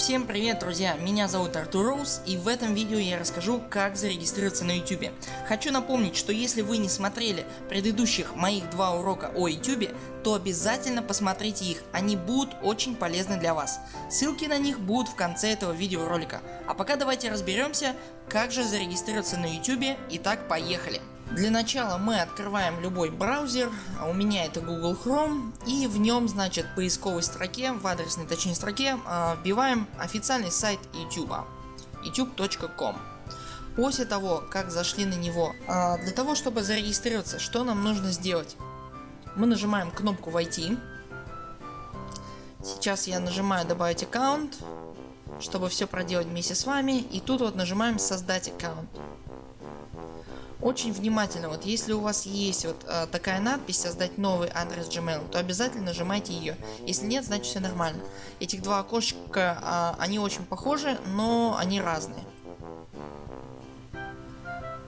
Всем привет друзья, меня зовут Артур Роуз и в этом видео я расскажу как зарегистрироваться на YouTube. Хочу напомнить, что если вы не смотрели предыдущих моих два урока о YouTube, то обязательно посмотрите их, они будут очень полезны для вас. Ссылки на них будут в конце этого видеоролика. А пока давайте разберемся как же зарегистрироваться на YouTube. Итак поехали. Для начала мы открываем любой браузер, а у меня это Google Chrome и в нем значит в поисковой строке, в адресной точнее строке а, вбиваем официальный сайт YouTube youtube.com. После того как зашли на него, а, для того чтобы зарегистрироваться что нам нужно сделать? Мы нажимаем кнопку войти. Сейчас я нажимаю добавить аккаунт, чтобы все проделать вместе с вами и тут вот нажимаем создать аккаунт очень внимательно, вот если у вас есть вот э, такая надпись создать новый адрес Gmail, то обязательно нажимайте ее. Если нет, значит все нормально. Этих два окошечка, э, они очень похожи, но они разные.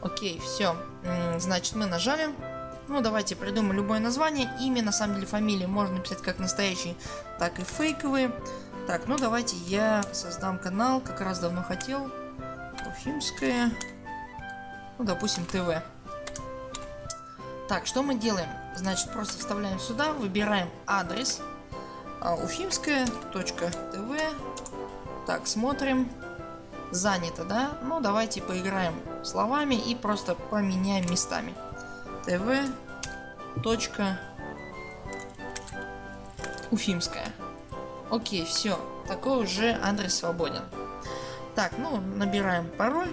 Окей, все. Значит мы нажали. Ну давайте придумаем любое название. Имя, на самом деле фамилии можно написать как настоящие, так и фейковые. Так, ну давайте я создам канал, как раз давно хотел. Уфимская ну допустим ТВ. Так, что мы делаем? Значит, просто вставляем сюда, выбираем адрес а, уфимская.тв. Так, смотрим. Занято, да? Ну, давайте поиграем словами и просто поменяем местами. ТВ. Уфимская. Окей, все. Такой уже адрес свободен. Так, ну, набираем пароль.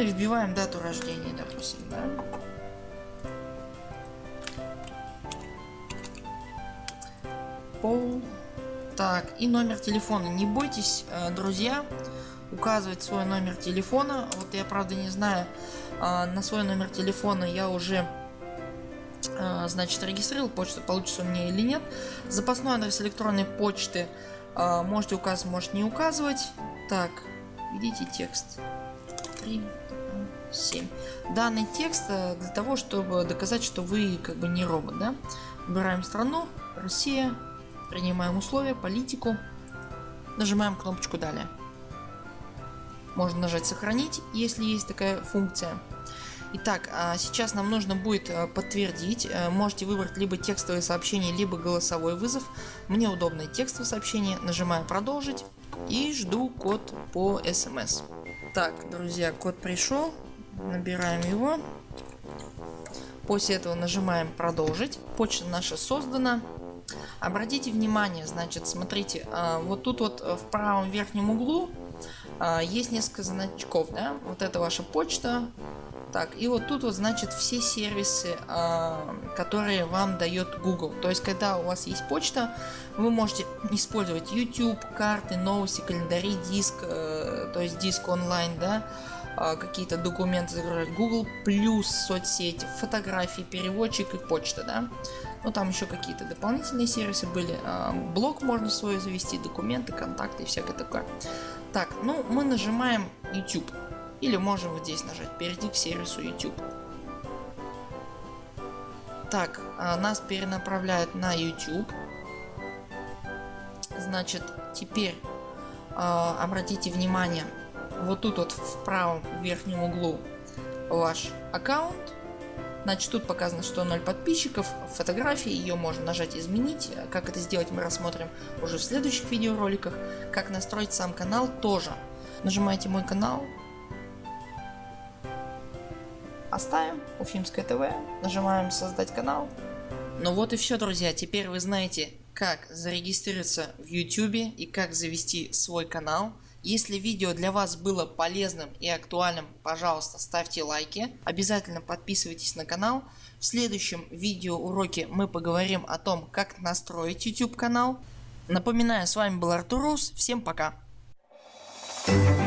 И вбиваем дату рождения, допустим, да. Пол. Так, и номер телефона. Не бойтесь, э, друзья, указывать свой номер телефона. Вот я правда не знаю, э, на свой номер телефона я уже э, значит регистрировал почту, получится у меня или нет. Запасной адрес электронной почты можете указывать, может не указывать. Так, видите текст. 3, 7. Данный текст э, для того, чтобы доказать, что вы как бы не робот. Да? Выбираем страну, Россия, принимаем условия, политику, нажимаем кнопочку далее. Можно нажать сохранить, если есть такая функция. Итак, а сейчас нам нужно будет э, подтвердить. Э, можете выбрать либо текстовое сообщение, либо голосовой вызов. Мне удобное текстовое сообщение. Нажимаю продолжить и жду код по смс. Так, друзья, код пришел. Набираем его. После этого нажимаем продолжить. Почта наша создана. Обратите внимание, значит, смотрите, а, вот тут вот в правом верхнем углу а, есть несколько значков, да, вот это ваша почта, так, и вот тут вот значит все сервисы, э, которые вам дает Google. То есть, когда у вас есть почта, вы можете использовать YouTube, карты, новости, календари, диск, э, то есть диск онлайн, да, э, какие-то документы загружать, Google плюс соцсети, фотографии, переводчик и почта, да. Ну там еще какие-то дополнительные сервисы были, э, блог можно свой завести, документы, контакты и всякое такое. Так, ну мы нажимаем YouTube. Или можем вот здесь нажать перейти к сервису YouTube. Так, а, нас перенаправляют на YouTube. Значит, теперь э, обратите внимание, вот тут вот в правом верхнем углу ваш аккаунт. Значит, тут показано, что 0 подписчиков, фотографии, ее можно нажать изменить. Как это сделать мы рассмотрим уже в следующих видеороликах. Как настроить сам канал тоже. Нажимаете мой канал, оставим Уфимское ТВ, нажимаем создать канал. Ну вот и все друзья, теперь вы знаете как зарегистрироваться в YouTube и как завести свой канал. Если видео для вас было полезным и актуальным, пожалуйста ставьте лайки. Обязательно подписывайтесь на канал. В следующем видео уроке мы поговорим о том как настроить YouTube канал. Напоминаю с вами был Артур Рус. Всем пока. Thank you.